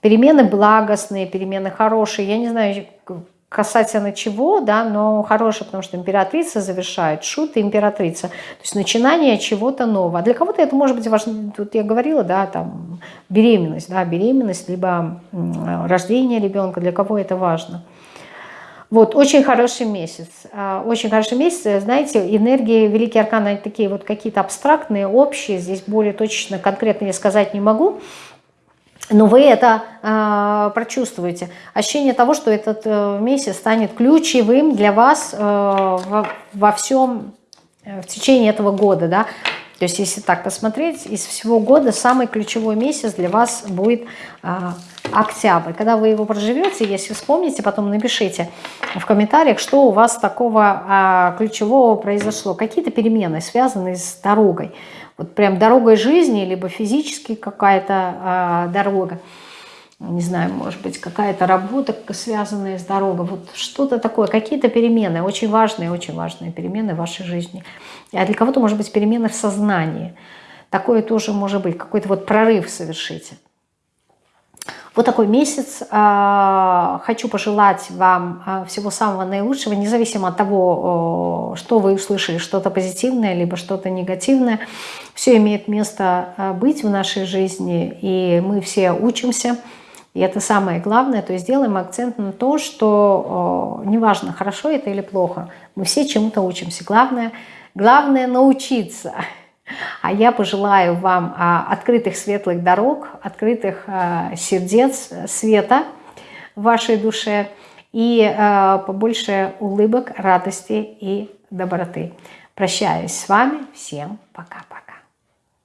Перемены благостные, перемены хорошие. Я не знаю, касательно чего, да, но хорошее, потому что императрица завершает, шут и императрица. То есть начинание чего-то нового. А для кого-то это может быть важно, тут я говорила, да, там беременность, да, беременность, либо рождение ребенка, для кого это важно. Вот, очень хороший месяц. А, очень хороший месяц. Знаете, энергии Великие Арканы, такие вот какие-то абстрактные, общие. Здесь более точно, конкретно я сказать не могу. Но вы это э, прочувствуете. Ощущение того, что этот э, месяц станет ключевым для вас э, во, во всем, э, в течение этого года. Да? То есть, если так посмотреть, из всего года самый ключевой месяц для вас будет э, октябрь. Когда вы его проживете, если вспомните, потом напишите в комментариях, что у вас такого э, ключевого произошло. Какие-то перемены, связанные с дорогой вот прям дорогой жизни, либо физически какая-то э, дорога, не знаю, может быть, какая-то работа, связанная с дорогой, вот что-то такое, какие-то перемены, очень важные, очень важные перемены в вашей жизни. А для кого-то, может быть, перемены в сознании. Такое тоже может быть, какой-то вот прорыв совершите. Вот такой месяц. А, хочу пожелать вам а, всего самого наилучшего, независимо от того, что вы услышали, что-то позитивное, либо что-то негативное. Все имеет место а, быть в нашей жизни, и мы все учимся. И это самое главное. То есть делаем акцент на то, что неважно, хорошо это или плохо, мы все чему-то учимся. Главное, главное научиться. А я пожелаю вам а, открытых светлых дорог, открытых а, сердец, света в вашей душе и а, побольше улыбок, радости и доброты. Прощаюсь с вами. Всем пока-пока.